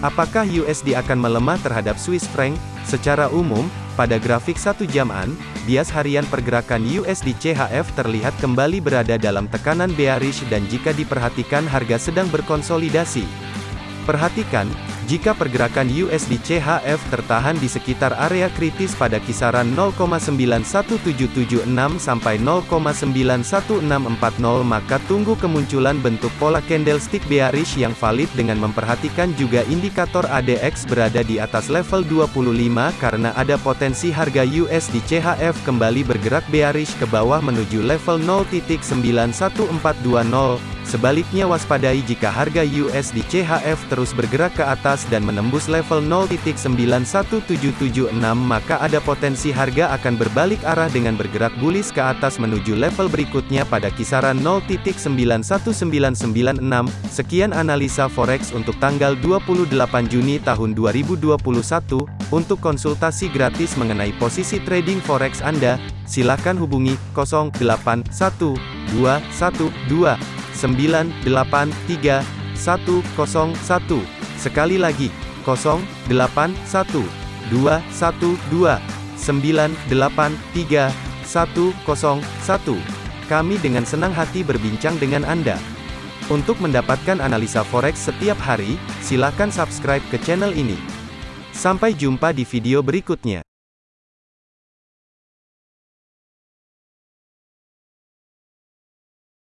Apakah USD akan melemah terhadap Swiss franc? Secara umum, pada grafik satu jaman, bias harian pergerakan USD CHF terlihat kembali berada dalam tekanan bearish dan jika diperhatikan harga sedang berkonsolidasi. Perhatikan, jika pergerakan USD CHF tertahan di sekitar area kritis pada kisaran 0,91776 sampai 0,91640 maka tunggu kemunculan bentuk pola candlestick bearish yang valid dengan memperhatikan juga indikator ADX berada di atas level 25 karena ada potensi harga USD CHF kembali bergerak bearish ke bawah menuju level 0.91420 Sebaliknya waspadai jika harga USD CHF terus bergerak ke atas dan menembus level 0.91776 maka ada potensi harga akan berbalik arah dengan bergerak bullish ke atas menuju level berikutnya pada kisaran 0.91996. Sekian analisa forex untuk tanggal 28 Juni tahun 2021. Untuk konsultasi gratis mengenai posisi trading forex Anda, silakan hubungi 081212 983 101. Sekali lagi, 081 212 983 101. Kami dengan senang hati berbincang dengan Anda. Untuk mendapatkan analisa forex setiap hari, silakan subscribe ke channel ini. Sampai jumpa di video berikutnya.